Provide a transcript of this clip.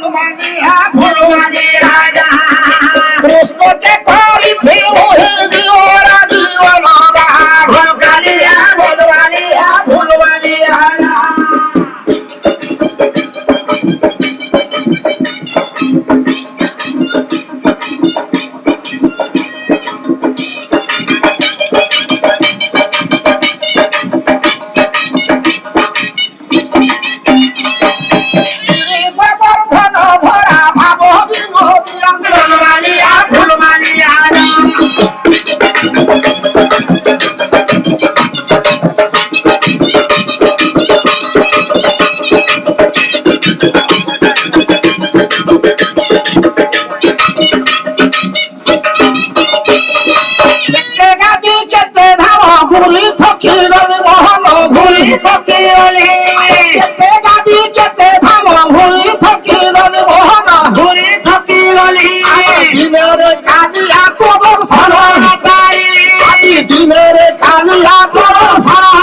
Purwani ah, Purwani Ada. দিনের কালিয়া তোর শরণ